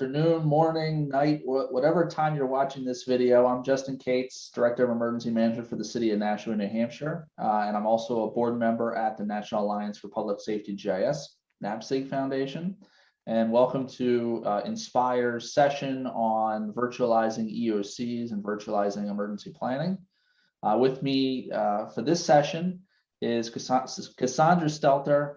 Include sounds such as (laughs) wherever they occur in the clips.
afternoon, morning, night, whatever time you're watching this video. I'm Justin Kates, Director of Emergency Management for the City of Nashua, New Hampshire. Uh, and I'm also a board member at the National Alliance for Public Safety GIS, NAPSG Foundation. And welcome to uh, Inspire's session on virtualizing EOCs and virtualizing emergency planning. Uh, with me uh, for this session is Cassandra Stelter,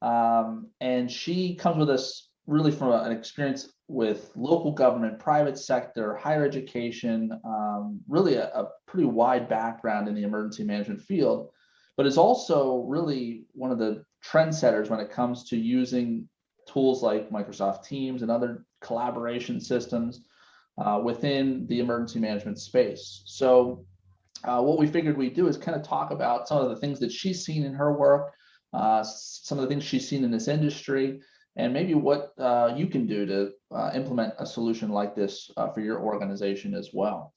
um, and she comes with us really from an experience with local government, private sector, higher education, um, really a, a, pretty wide background in the emergency management field, but is also really one of the trendsetters when it comes to using tools like Microsoft Teams and other collaboration systems uh, within the emergency management space. So uh, what we figured we'd do is kind of talk about some of the things that she's seen in her work, uh, some of the things she's seen in this industry, and maybe what uh, you can do to uh, implement a solution like this uh, for your organization as well.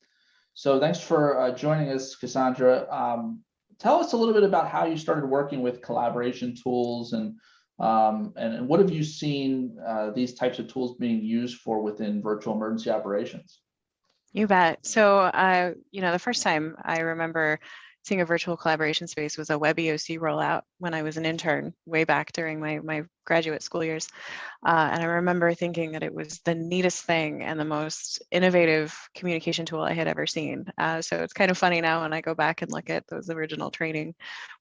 So thanks for uh, joining us, Cassandra. Um, tell us a little bit about how you started working with collaboration tools and um, and, and, what have you seen uh, these types of tools being used for within virtual emergency operations? You bet. So, uh, you know, the first time I remember seeing a virtual collaboration space was a WebEOC rollout when I was an intern way back during my, my graduate school years. Uh, and I remember thinking that it was the neatest thing and the most innovative communication tool I had ever seen. Uh, so it's kind of funny now when I go back and look at those original training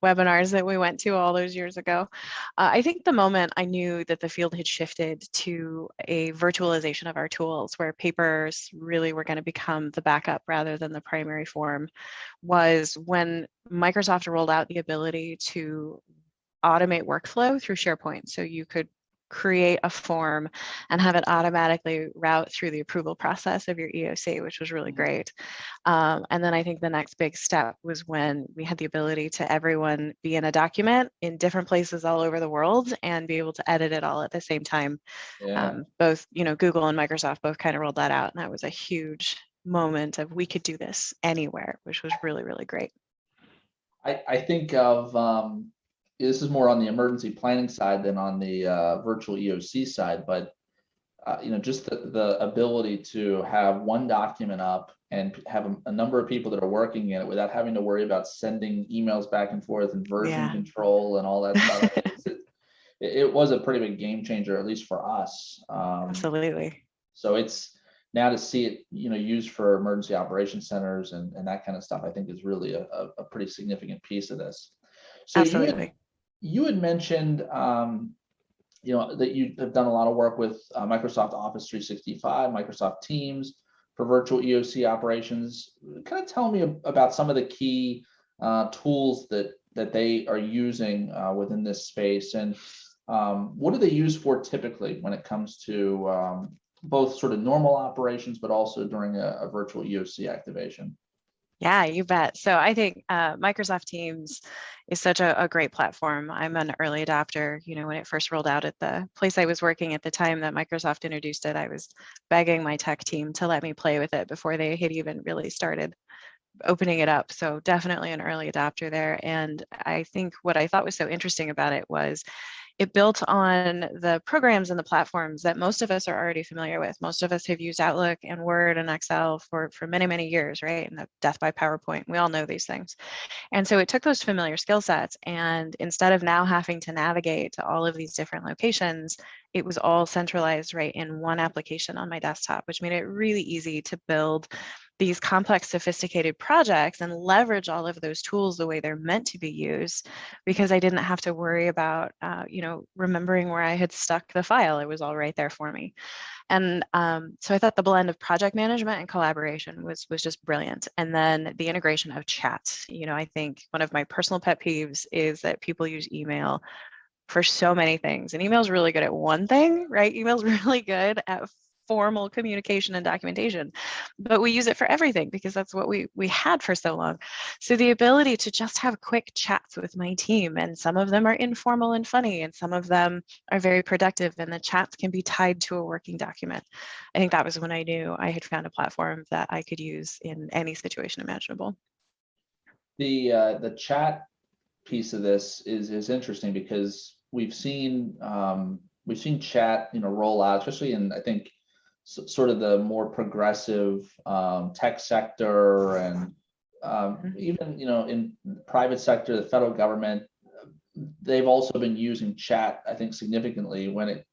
webinars that we went to all those years ago. Uh, I think the moment I knew that the field had shifted to a virtualization of our tools where papers really were going to become the backup rather than the primary form was when Microsoft rolled out the ability to automate workflow through SharePoint. So you could create a form and have it automatically route through the approval process of your EOC, which was really mm-hmm. great. Um, and then I think the next big step was when we had the ability to everyone be in a document in different places all over the world and be able to edit it all at the same time. Yeah. Um, both, you know, Google and Microsoft both kind of rolled that out. And that was a huge moment of we could do this anywhere, which was really, really great. I, I think of um, this is more on the emergency planning side than on the uh, virtual EOC side, but uh, you know, just the, the ability to have one document up and have a, a, number of people that are working in it without having to worry about sending emails back and forth and version yeah. control and all that stuff. (laughs) it, it, was a pretty big game changer, at least for us. Um, Absolutely. So it's now to see it, you know, used for emergency operation centers and, and that kind of stuff, I think is really a, a pretty significant piece of this. So Absolutely you had mentioned, um, you know, that you have done a lot of work with uh, Microsoft Office 365, Microsoft Teams for virtual EOC operations. Kind of tell me about some of the key uh, tools that that they are using uh, within this space, and um, what do they use for typically when it comes to um, both sort of normal operations, but also during a, a virtual EOC activation? Yeah, you bet. So I think uh, Microsoft Teams is such a, a, great platform. I'm an early adopter. You know, when it first rolled out at the place I was working at the time that Microsoft introduced it, I was begging my tech team to let me play with it before they had even really started opening it up. So definitely an early adopter there. And I think what I thought was so interesting about it was it built on the programs and the platforms that most of us are already familiar with. Most of us have used Outlook and Word and Excel for, for many, many years, right? And the death by PowerPoint, we all know these things. And so it took those familiar skill sets and instead of now having to navigate to all of these different locations, it was all centralized right in one application on my desktop, which made it really easy to build these complex, sophisticated projects and leverage all of those tools the way they're meant to be used because I didn't have to worry about, uh, you know, remembering where I had stuck the file. It was all right there for me. And um, so I thought the blend of project management and collaboration was, was just brilliant. And then the integration of chat, you know, I think one of my personal pet peeves is that people use email for so many things and email is really good at one thing, right? Email is (laughs) really good at formal communication and documentation, but we use it for everything because that's what we, we had for so long. So the ability to just have quick chats with my team and some of them are informal and funny and some of them are very productive and the chats can be tied to a working document. I think that was when I knew I had found a platform that I could use in any situation imaginable. The, uh, the chat piece of this is, is interesting because we've seen um, we've seen chat you know roll out especially in I think sort of the more progressive um, tech sector and um, Mhm. even, you know, in the private sector, the federal government, they've also been using chat, I think significantly when it,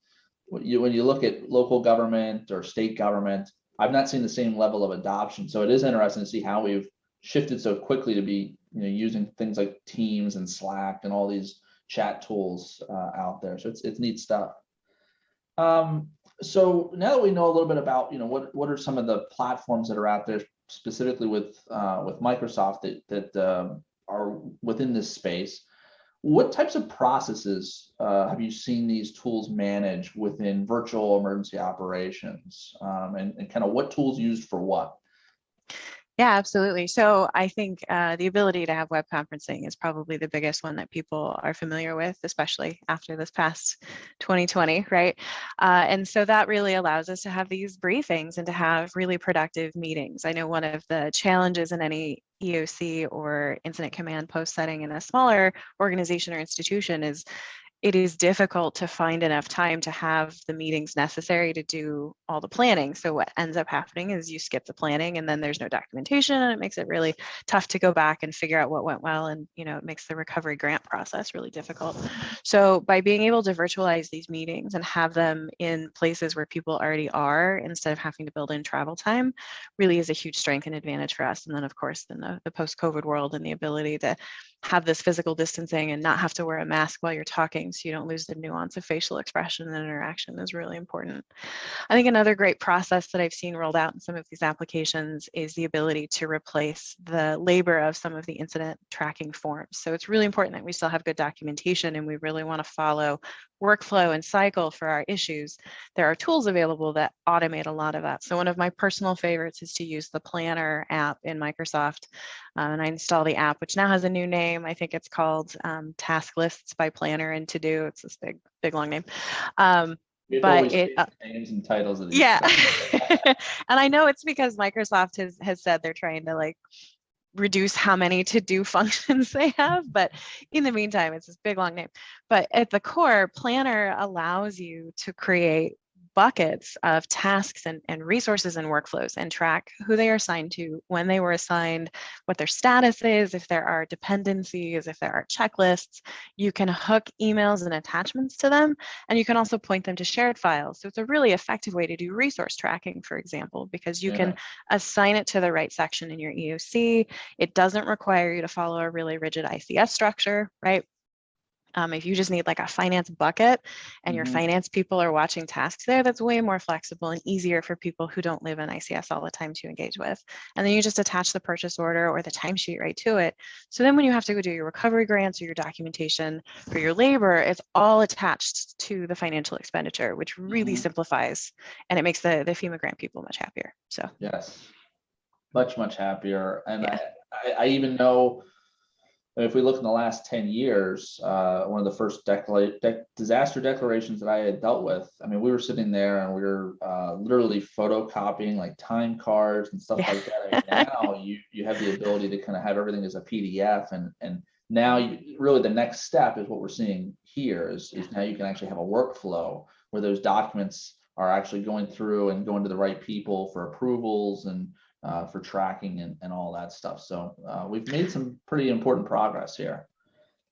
when you, when you look at local government or state government, I've not seen the same level of adoption. So it is interesting to see how we've shifted so quickly to be, you know, using things like Teams and Slack and all these chat tools uh, out there. So it's, it's neat stuff. Um, so now that we know a little bit about, you know, what, what are some of the platforms that are out there specifically with, uh, with Microsoft that, that um, are within this space, what types of processes uh, have you seen these tools manage within virtual emergency operations? Um, and, and kind of what tools used for what? Yeah, absolutely. So I think uh, the ability to have web conferencing is probably the biggest one that people are familiar with, especially after this past 2020, right? Uh, and so that really allows us to have these briefings and to have really productive meetings. I know one of the challenges in any EOC or incident command post setting in a smaller organization or institution is it is difficult to find enough time to have the meetings necessary to do all the planning. So what ends up happening is you skip the planning and then there's no documentation and it makes it really tough to go back and figure out what went well and you know it makes the recovery grant process really difficult. So by being able to virtualize these meetings and have them in places where people already are instead of having to build in travel time really is a huge strength and advantage for us. And then of course in the, the post-COVID world and the ability to have this physical distancing and not have to wear a mask while you're talking so you don't lose the nuance of facial expression and interaction is really important. I think another great process that I've seen rolled out in some of these applications is the ability to replace the labor of some of the incident tracking forms. So it's really important that we still have good documentation and we really want to follow workflow and cycle for our issues. There are tools available that automate a lot of that. So one of my personal favorites is to use the Planner app in Microsoft. Uh, and I install the app, which now has a new name. I think it's called um, Task Lists by Planner and To Do. It's this big, big long name. Um, to But it, uh, Names and titles of these. yeah. (laughs) and I know it's because Microsoft has, has said they're trying to like reduce how many to do (laughs) functions they have. But in the meantime, it's this big long name. But at the core, Planner allows you to create buckets of tasks and, and resources and workflows and track who they are assigned to, when they were assigned, what their status is, if there are dependencies, if there are checklists. You can hook emails and attachments to them, and you can also point them to shared files. So it's a really effective way to do resource tracking, for example, because you can assign it to the right section in your EOC. It doesn't require you to follow a really rigid ICS structure, right? Um, if you just need like a finance bucket and your Mhm. finance people are watching tasks there, that's way more flexible and easier for people who don't live in ICS all the time to engage with. And then you just attach the purchase order or the timesheet right to it. So then when you have to go do your recovery grants or your documentation for your labor, it's all attached to the financial expenditure, which really Mhm. simplifies and it makes the, the FEMA grant people much happier. So Yes. Much, much happier. And Yeah. I, I, I even know if we look in the last ten years, uh, one of the first decla- dec- disaster declarations that I had dealt with, I mean, we were sitting there and we were, uh, literally photocopying like time cards and stuff Yeah. like that. And (laughs) now you, you have the ability to kind of have everything as a PDF and, and now you, really the next step is what we're seeing here is, is now you can actually have a workflow where those documents are actually going through and going to the right people for approvals and uh, for tracking and, and all that stuff. So uh, we've made some pretty important progress here.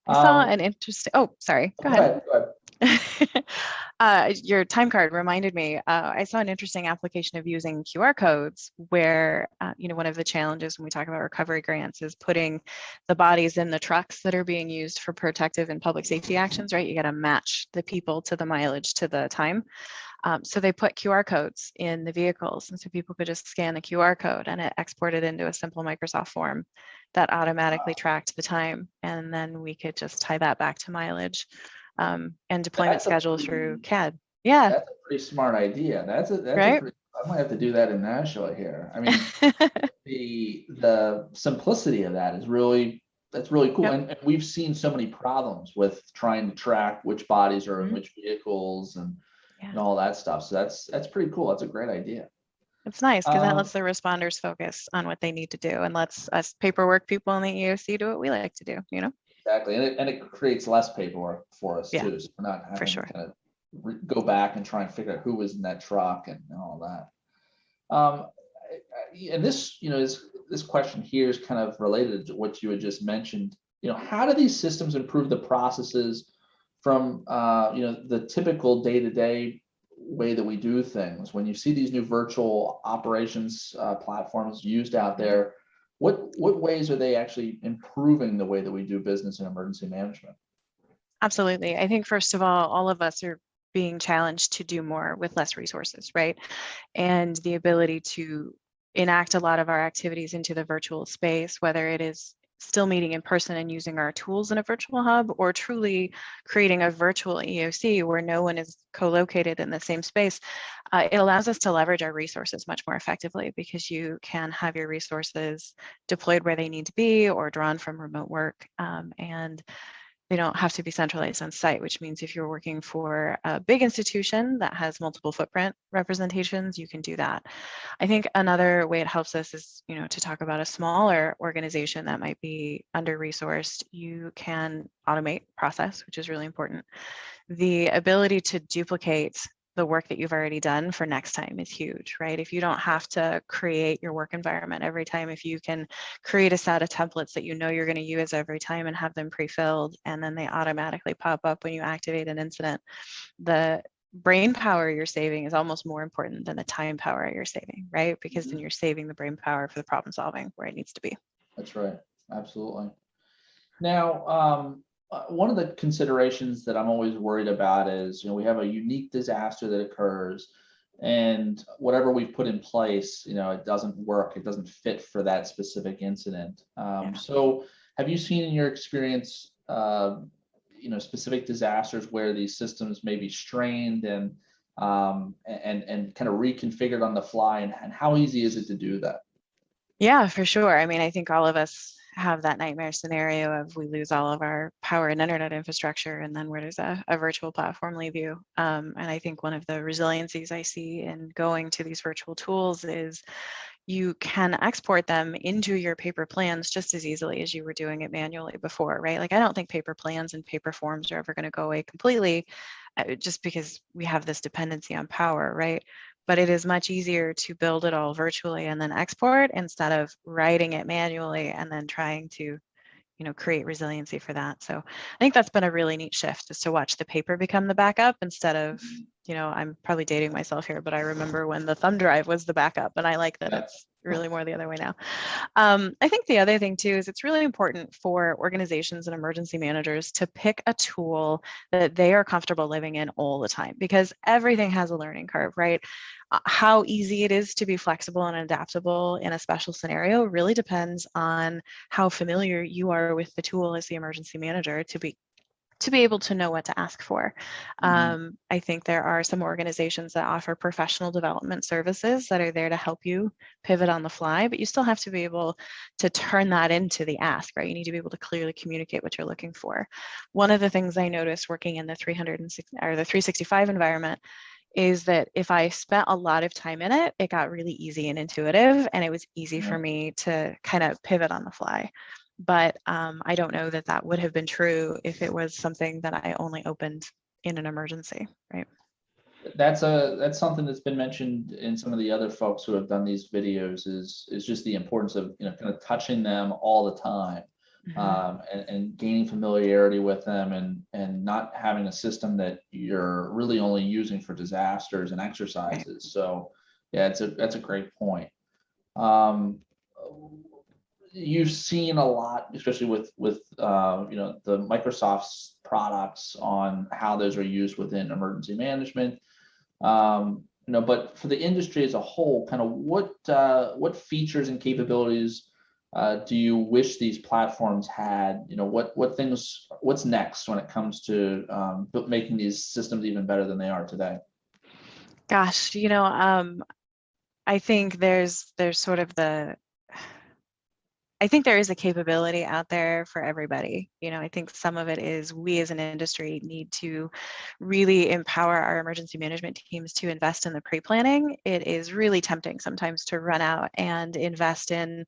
I saw Um, an interesting, oh, sorry, go ahead, go ahead. (laughs) uh, your time card reminded me, uh, I saw an interesting application of using QR codes where, uh, you know, one of the challenges when we talk about recovery grants is putting the bodies in the trucks that are being used for protective and public safety actions, right? You got to match the people to the mileage to the time. Um, so they put QR codes in the vehicles and so people could just scan the QR code and it exported into a simple Microsoft form that automatically tracked the time. And then we could just tie that back to mileage um, and deployment That's schedule pretty- through CAD. Yeah. That's a pretty smart idea. That's a, that's a pretty, I might have to do that in Nashua here. I mean, (laughs) the, the simplicity of that is really, that's really cool. Yep. And, and we've seen so many problems with trying to track which bodies are in Mhm. which vehicles and, Yeah. and all that stuff. So that's, that's pretty cool. That's a great idea. It's nice because that Um, lets the responders focus on what they need to do and lets us paperwork people in the EOC do what we like to do, you know? Exactly, and it, and it creates less paperwork for us Yeah, too, so we're not having to sure. kind of re- go back and try and figure out who was in that truck and and all that. Um, I- I- and this, you know, is, this question here is kind of related to what you had just mentioned. You know, how do these systems improve the processes from, uh, you know, the typical day-to-day way that we do things? When you see these new virtual operations, uh, platforms used out there, what, what ways are they actually improving the way that we do business in emergency management? Absolutely. I think first of all, all of us are being challenged to do more with less resources, right? And the ability to enact a lot of our activities into the virtual space, whether it is still meeting in person and using our tools in a virtual hub or truly creating a virtual EOC where no one is co-located in the same space, uh, it allows us to leverage our resources much more effectively because you can have your resources deployed where they need to be or drawn from remote work. Um, and they don't have to be centralized on site, which means if you're working for a big institution that has multiple footprint representations, you can do that. I think another way it helps us is, you know, to talk about a smaller organization that might be under-resourced, you can automate process, which is really important. The ability to duplicate the work that you've already done for next time is huge, right? If you don't have to create your work environment every time, if you can create a set of templates that you know you're going to use every time and have them pre-filled, and then they automatically pop up when you activate an incident, the brain power you're saving is almost more important than the time power you're saving, right? Because then you're saving the brain power for the problem solving where it needs to be. That's right, absolutely. Now, um, one of the considerations that I'm always worried about is, you know, we have a unique disaster that occurs and whatever we've put in place, you know, it doesn't work, it doesn't fit for that specific incident. Um, Yeah. so have you seen in your experience, uh, you know, specific disasters where these systems may be strained and um, and and kind of reconfigured on the fly and, and how easy is it to do that? Yeah, for sure. I mean, I think all of us have that nightmare scenario of we lose all of our power and internet infrastructure, and then where does a, a virtual platform leave you? Um, and I think one of the resiliencies I see in going to these virtual tools is you can export them into your paper plans just as easily as you were doing it manually before, right? Like I don't think paper plans and paper forms are ever going to go away completely uh, just because we have this dependency on power, right? But it is much easier to build it all virtually and then export instead of writing it manually and then trying to you know, create resiliency for that. So I think that's been a really neat shift is to watch the paper become the backup instead of, mm-hmm. you know, I'm probably dating myself here, but I remember when the thumb drive was the backup and I like that it's really more the other way now. Um, I think the other thing too is it's really important for organizations and emergency managers to pick a tool that they are comfortable living in all the time because everything has a learning curve, right? Uh, How easy it is to be flexible and adaptable in a special scenario really depends on how familiar you are with the tool as the emergency manager to be to be able to know what to ask for. Mhm. Um, I think there are some organizations that offer professional development services that are there to help you pivot on the fly, but you still have to be able to turn that into the ask, right? You need to be able to clearly communicate what you're looking for. One of the things I noticed working in the 360 or the 365 environment is that if I spent a lot of time in it, it got really easy and intuitive, and it was easy Yeah. for me to kind of pivot on the fly. But um, I don't know that that would have been true if it was something that I only opened in an emergency, right? That's a, that's something that's been mentioned in some of the other folks who have done these videos is, is just the importance of, you know, kind of touching them all the time. Mhm. Um, and, and gaining familiarity with them and, and not having a system that you're really only using for disasters and exercises. So, yeah, it's a, that's a great point. Um, you've seen a lot, especially with, with, uh, you know, the Microsoft's products on how those are used within emergency management. Um, you know, but for the industry as a whole, kind of what, uh, what features and capabilities uh, do you wish these platforms had? You know, what, what things, what's next when it comes to um, making these systems even better than they are today? Gosh, you know, um, I think there's there's sort of the I think there is a capability out there for everybody. You know, I think some of it is we as an industry need to really empower our emergency management teams to invest in the pre-planning. It is really tempting sometimes to run out and invest in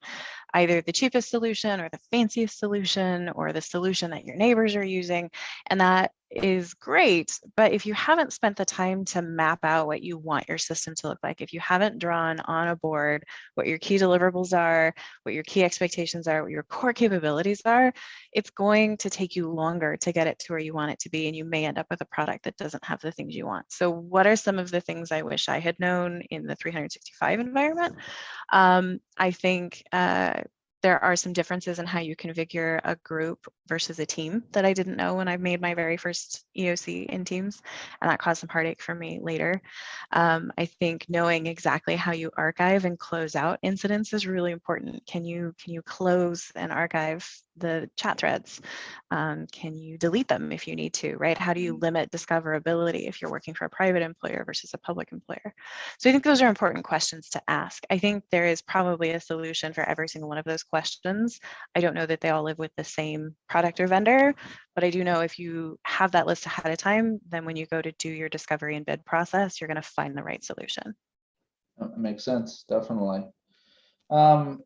either the cheapest solution or the fanciest solution or the solution that your neighbors are using. And that is great, but if you haven't spent the time to map out what you want your system to look like, if you haven't drawn on a board what your key deliverables are, what your key expectations are, what your core capabilities are, it's going to take you longer to get it to where you want it to be, and you may end up with a product that doesn't have the things you want. So what are some of the things I wish I had known in the 365 environment? Um, I think uh, there are some differences in how you configure a group versus a team that I didn't know when I made my very first EOC in Teams, and that caused some heartache for me later. Um, I think knowing exactly how you archive and close out incidents is really important. Can you can you close and archive the chat threads? Um, can you delete them if you need to, right? How do you limit discoverability if you're working for a private employer versus a public employer? So I think those are important questions to ask. I think there is probably a solution for every single one of those questions. I don't know that they all live with the same product or vendor, but I do know if you have that list ahead of time, then when you go to do your discovery and bid process, you're going to find the right solution. That Makes sense, definitely. Um,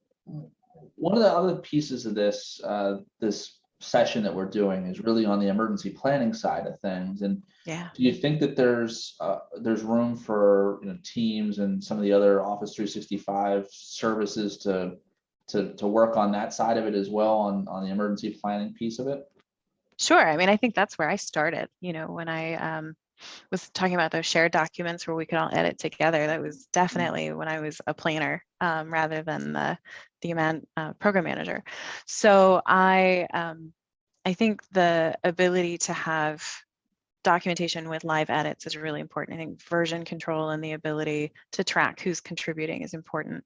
one of the other pieces of this, uh, this session that we're doing is really on the emergency planning side of things. And Yeah. do you think that there's, uh, there's room for, you know, Teams and some of the other Office three sixty-five services to, to, to work on that side of it as well, on, on the emergency planning piece of it? Sure. I mean, I think that's where I started, you know, when I um, was talking about those shared documents where we could all edit together. That was definitely when I was a planner um, rather than the, the man, uh, program manager. So I, um, I think the ability to have documentation with live edits is really important. I think version control and the ability to track who's contributing is important.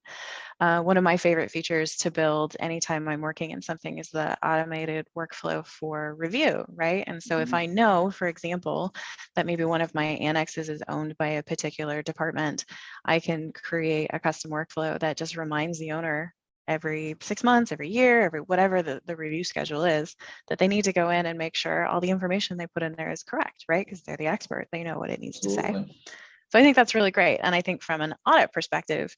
Uh, one of my favorite features to build anytime I'm working in something is the automated workflow for review, right? And so if Mhm. I know, for example, that maybe one of my annexes is owned by a particular department, I can create a custom workflow that just reminds the owner every six months, every year, every whatever the, the review schedule is, that they need to go in and make sure all the information they put in there is correct, right? Because they're the expert, they know what it needs to say. So I think that's really great. And I think from an audit perspective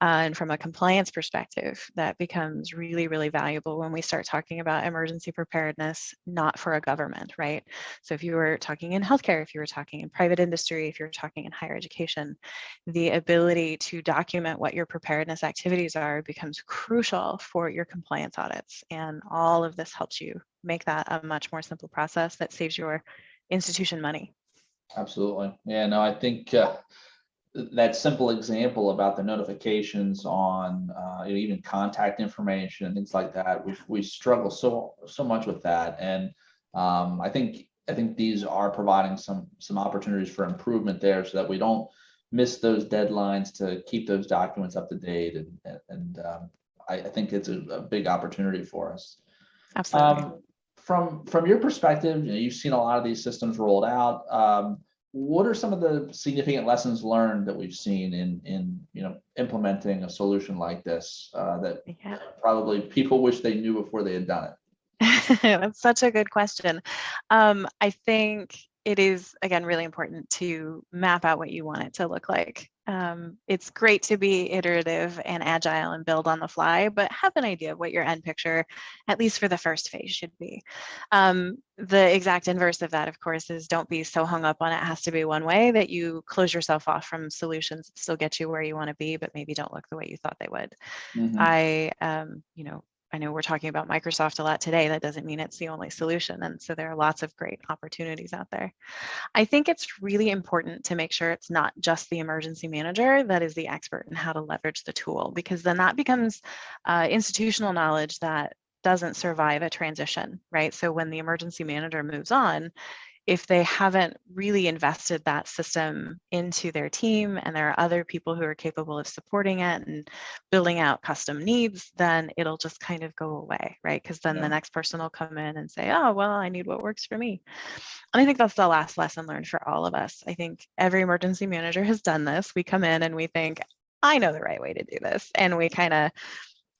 uh, and from a compliance perspective, that becomes really, really valuable when we start talking about emergency preparedness, not for a government, right? So if you were talking in healthcare, if you were talking in private industry, if you're talking in higher education, the ability to document what your preparedness activities are becomes crucial for your compliance audits. And all of this helps you make that a much more simple process that saves your institution money. Absolutely. Yeah, no, I think uh, that simple example about the notifications on uh, even contact information and things like that, we we struggle so so much with that. And um, I think I think these are providing some some opportunities for improvement there so that we don't miss those deadlines to keep those documents up to date. And and- um, I, I think it's a, a big opportunity for us. Absolutely. Um, from from your perspective, you know, you've seen a lot of these systems rolled out. What are some of the significant lessons learned that we've seen in in you know implementing a solution like this uh, that yeah. probably people wish they knew before they had done it? (laughs) That's such a good question. Um, I think it is, again, really important to map out what you want it to look like. Um, it's great to be iterative and agile and build on the fly, but have an idea of what your end picture, at least for the first phase, should be. Um, the exact inverse of that, of course, is don't be so hung up on it has to be one way that you close yourself off from solutions that still get you where you want to be, but maybe don't look the way you thought they would. Mhm. I, um, you know, I know we're talking about Microsoft a lot today. That doesn't mean it's the only solution. And so there are lots of great opportunities out there. I think it's really important to make sure it's not just the emergency manager that is the expert in how to leverage the tool, because then that becomes uh, institutional knowledge that doesn't survive a transition, right? So when the emergency manager moves on, if they haven't really invested that system into their team and there are other people who are capable of supporting it and building out custom needs, then it'll just kind of go away, right? Because then Yeah. the next person will come in and say, oh, well, I need what works for me. And I think that's the last lesson learned for all of us. I think every emergency manager has done this. We come in and we think, I know the right way to do this. And we kind of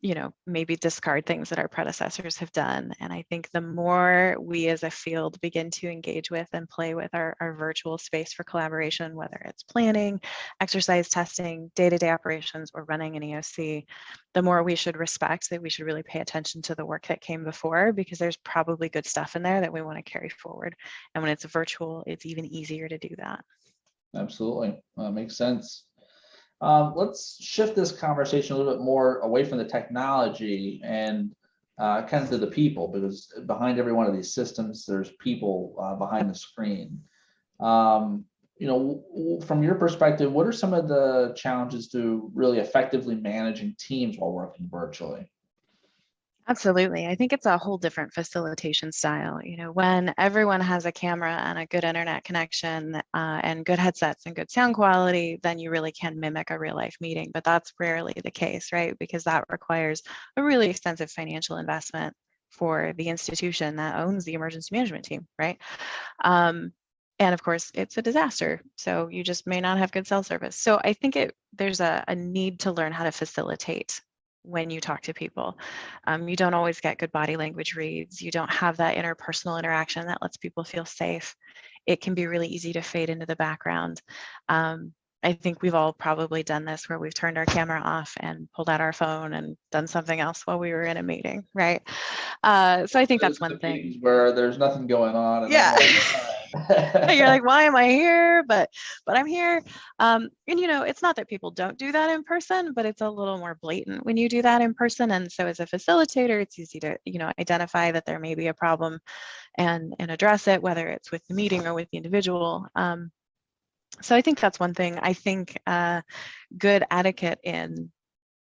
you know, maybe discard things that our predecessors have done. And I think the more we as a field begin to engage with and play with our, our virtual space for collaboration, whether it's planning, exercise testing, day-to-day operations, or running an EOC, the more we should respect that we should really pay attention to the work that came before because there's probably good stuff in there that we want to carry forward. And when it's virtual, it's even easier to do that. Absolutely, uh, makes sense. Um, let's shift this conversation a little bit more away from the technology and uh, kind of to the people, because behind every one of these systems, there's people uh, behind the screen. Um, you know, from your perspective, what are some of the challenges to really effectively managing teams while working virtually? Absolutely. I think it's a whole different facilitation style. You know, when everyone has a camera and a good internet connection uh, and good headsets and good sound quality, then you really can mimic a real life meeting. But that's rarely the case, right? Because that requires a really extensive financial investment for the institution that owns the emergency management team, right? Um, and of course, it's a disaster. So you just may not have good cell service. So I think it there's a, a need to learn how to facilitate when you talk to people. Um, you don't always get good body language reads. You don't have that interpersonal interaction that lets people feel safe. It can be really easy to fade into the background. Um, I think we've all probably done this where we've turned our camera off and pulled out our phone and done something else while we were in a meeting, right? Uh, so I think that's one thing. Where there's nothing going on. yeah. You're like (laughs) why am i here? But but i'm here. Um and you know it's not that people don't do that in person but it's a little more blatant when you do that in person. And so as a facilitator it's easy to you know identify that there may be a problem and and address it whether it's with the meeting or with the individual. Um so i think that's one thing. I think uh good etiquette in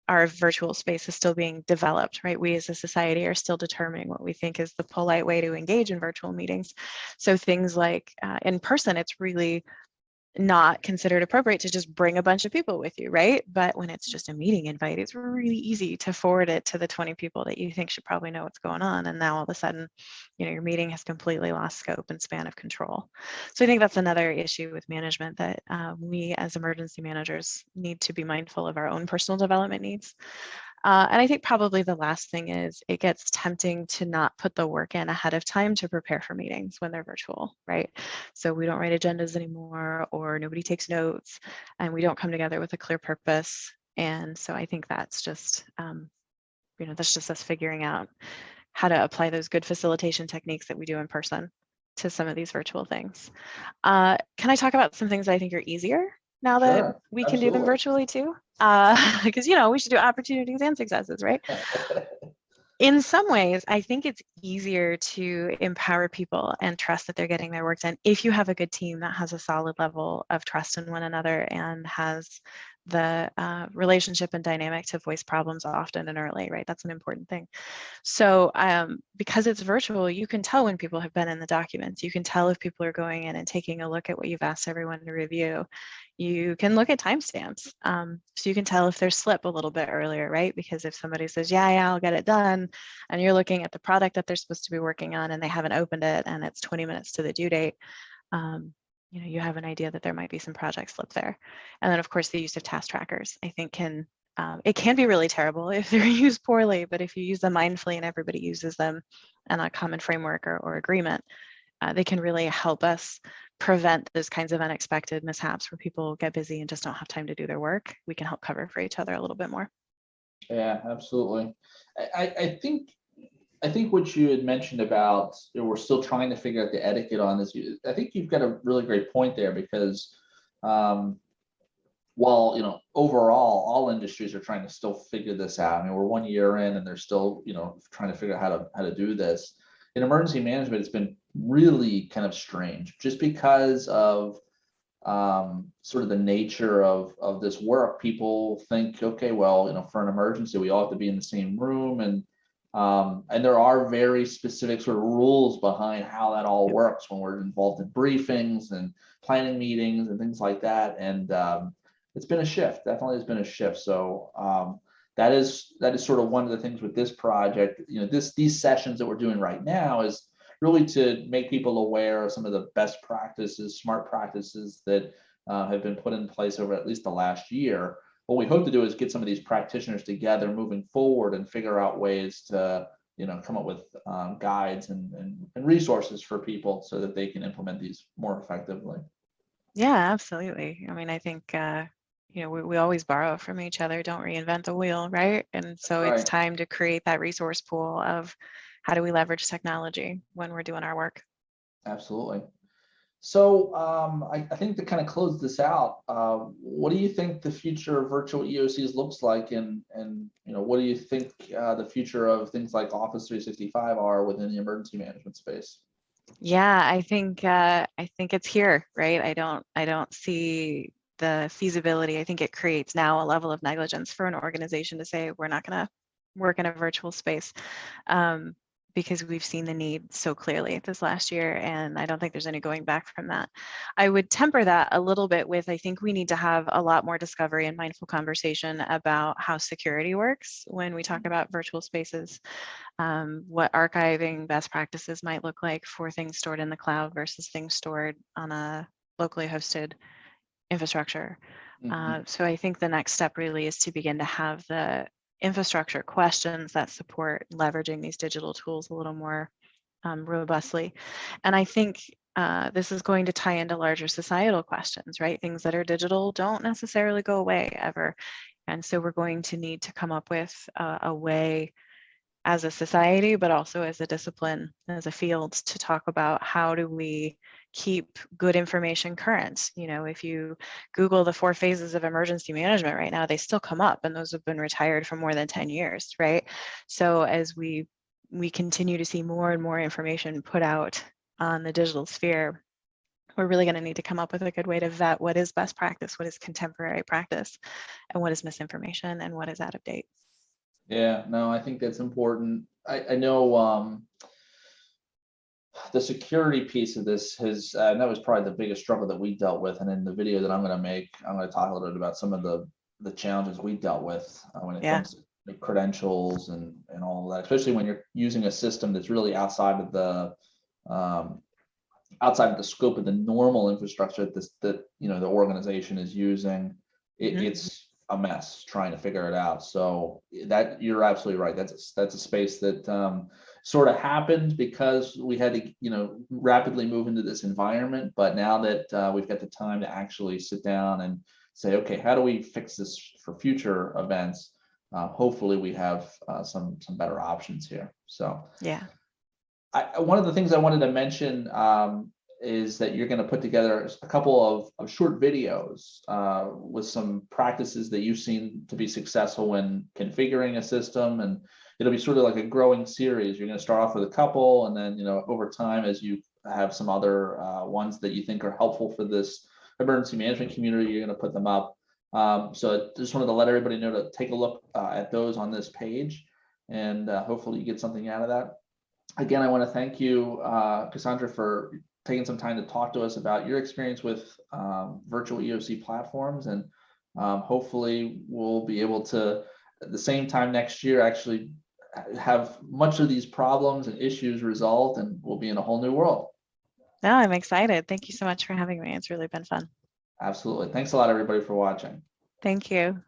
our virtual space is still being developed, right? We as a society are still determining what we think is the polite way to engage in virtual meetings. So things like uh, in person, it's really not considered appropriate to just bring a bunch of people with you, right? But when it's just a meeting invite, it's really easy to forward it to the 20 people that you think should probably know what's going on. And now all of a sudden, you know, your meeting has completely lost scope and span of control. So I think that's another issue with management that uh, we as emergency managers need to be mindful of our own personal development needs. Uh, and I think probably the last thing is it gets tempting to not put the work in ahead of time to prepare for meetings when they're virtual, right? So we don't write agendas anymore or nobody takes notes and we don't come together with a clear purpose. And so I think that's just, um, you know, that's just us figuring out how to apply those good facilitation techniques that we do in person to some of these virtual things. Uh, can I talk about some things that I think are easier now that Sure, we can do them virtually too? Uh, (laughs) because, you know, we should do opportunities and successes, right? (laughs) in some ways, I think it's easier to empower people and trust that they're getting their work done if you have a good team that has a solid level of trust in one another and has the uh, relationship and dynamic to voice problems often and early, right? That's an important thing. So um, because it's virtual, you can tell when people have been in the documents. You can tell if people are going in and taking a look at what you've asked everyone to review. You can look at timestamps. Um, so you can tell if there's slip a little bit earlier, right? Because if somebody says, yeah, yeah, I'll get it done, and you're looking at the product that they're supposed to be working on and they haven't opened it and it's 20 minutes to the due date, um, you know, you have an idea that there might be some project slip there. And then of course, the use of task trackers, I think can, um, it can be really terrible (laughs) if they're used poorly, but if you use them mindfully and everybody uses them in a common framework or, or agreement, uh, they can really help us prevent those kinds of unexpected mishaps where people get busy and just don't have time to do their work. We can help cover for each other a little bit more. Yeah, absolutely. I- I think, I think what you had mentioned about, you know, we're still trying to figure out the etiquette on this. I think you've got a really great point there because um, while, you know, overall, all industries are trying to still figure this out. I mean, we're one year in and they're still, you know, trying to figure out how to, how to do this. In emergency management, it's been really kind of strange just because of um, sort of the nature of, of this work, people think, okay, well, you know, for an emergency, we all have to be in the same room and um, and there are very specific sort of rules behind how that all works when we're involved in briefings and planning meetings and things like that. And um, it's been a shift, definitely has been a shift. So um, that is that is sort of one of the things with this project. You know, this these sessions that we're doing right now is really to make people aware of some of the best practices, smart practices that uh, have been put in place over at least the last year. What we hope to do is get some of these practitioners together moving forward and figure out ways to, you know, come up with um, guides and, and, and resources for people so that they can implement these more effectively. Yeah, absolutely. I mean, I think, uh, you know, we, we always borrow from each other, don't reinvent the wheel, right? And so it's time to create that resource pool of how do we leverage technology when we're doing our work? Absolutely. So um, I, I think to kind of close this out, uh, what do you think the future of virtual EOCs looks like, and and you know what do you think uh, the future of things like Office 365 are within the emergency management space? Yeah, I think uh, I think it's here, right? I don't I don't see the feasibility. I think it creates now a level of negligence for an organization to say we're not going to work in a virtual space um, because we've seen the need so clearly this last year, and I don't think there's any going back from that. I would temper that a little bit with I think we need to have a lot more discovery and mindful conversation about how security works when we talk about virtual spaces um, what archiving best practices might look like for things stored in the cloud versus things stored on a locally hosted infrastructure. Mhm. Uh, so I think the next step really is to begin to have the infrastructure questions that support leveraging these digital tools a little more um, robustly. And I think uh, this is going to tie into larger societal questions, right? Things that are digital don't necessarily go away ever. And so we're going to need to come up with a, a way as a society, but also as a discipline, as a field to talk about how do we keep good information current. You know, if you Google the four phases of emergency management right now, they still come up and those have been retired for more than 10 years, right? So as we we continue to see more and more information put out on the digital sphere, we're really going to need to come up with a good way to vet what is best practice, what is contemporary practice, and what is misinformation and what is out of date. Yeah, no, I think that's important. I, I know um, the security piece of this has, uh, and that was probably the biggest struggle that we dealt with. And in the video that I'm going to make, I'm going to talk a little bit about some of the the challenges we dealt with uh, when it Yeah. comes to the credentials and and all that, especially when you're using a system that's really outside of the um, outside of the scope of the normal infrastructure that this that you know the organization is using. It, Mhm. It's a mess trying to figure it out. So that you're absolutely right. That's that's a space that um, sort of happened because we had to you know rapidly move into this environment. But now that uh, we've got the time to actually sit down and say, okay, how do we fix this for future events? Uh, hopefully, we have uh, some some better options here. So. Yeah. I, I- one of the things I wanted to mention um, is that you're going to put together a couple of, of short videos uh, with some practices that you've seen to be successful when configuring a system, and it'll be sort of like a growing series. You're going to start off with a couple, and then you know over time, as you have some other uh, ones that you think are helpful for this emergency management community, you're going to put them up. Um, so I just wanted to let everybody know to take a look uh, at those on this page, and uh, hopefully you get something out of that again, I want to thank you, uh, Cassandra, for taking some time to talk to us about your experience with um, virtual EOC platforms. And um, hopefully we'll be able to, at the same time next year, actually have much of these problems and issues resolved and we'll be in a whole new world. No, I'm excited. Thank you so much for having me. It's really been fun. Absolutely. Thanks a lot, everybody, for watching. Thank you.